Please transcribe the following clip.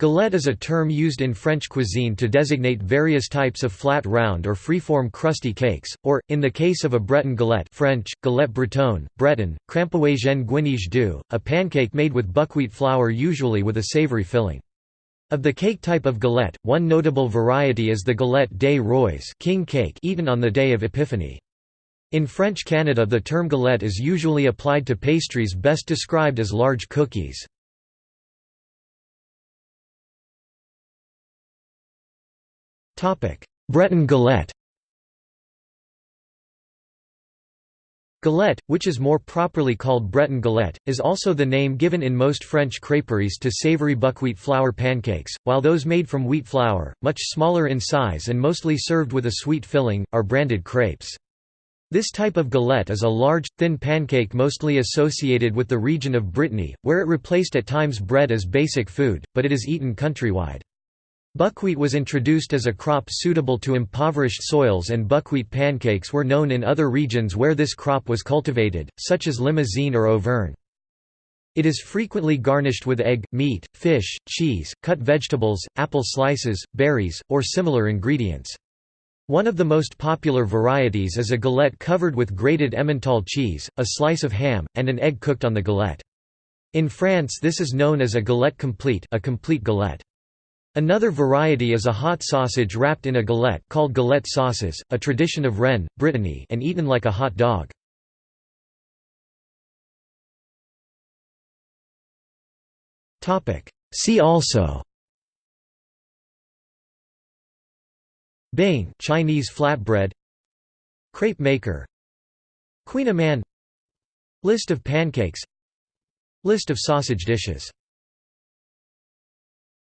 Galette is a term used in French cuisine to designate various types of flat round or freeform crusty cakes, or, in the case of a Breton galette French, galette bretonne, Breton, krampouezhenn gwinizh du, a pancake made with buckwheat flour usually with a savory filling. Of the cake type of galette, one notable variety is the galette des rois king cake eaten on the day of Epiphany. In French Canada the term galette is usually applied to pastries best described as large cookies. Breton galette Galette, which is more properly called Breton galette, is also the name given in most French crêperies to savory buckwheat flour pancakes, while those made from wheat flour, much smaller in size and mostly served with a sweet filling, are branded crêpes. This type of galette is a large, thin pancake mostly associated with the region of Brittany, where it replaced at times bread as basic food, but it is eaten countrywide. Buckwheat was introduced as a crop suitable to impoverished soils and buckwheat pancakes were known in other regions where this crop was cultivated, such as Limousin or Auvergne. It is frequently garnished with egg, meat, fish, cheese, cut vegetables, apple slices, berries, or similar ingredients. One of the most popular varieties is a galette covered with grated Emmental cheese, a slice of ham, and an egg cooked on the galette. In France this is known as a galette complete a complete galette. Another variety is a hot sausage wrapped in a galette called galette saucisse, a tradition of Rennes, Brittany and eaten like a hot dog. See also. Bing Chinese flatbread. Crepe maker. Kouign-amann List of pancakes. List of sausage dishes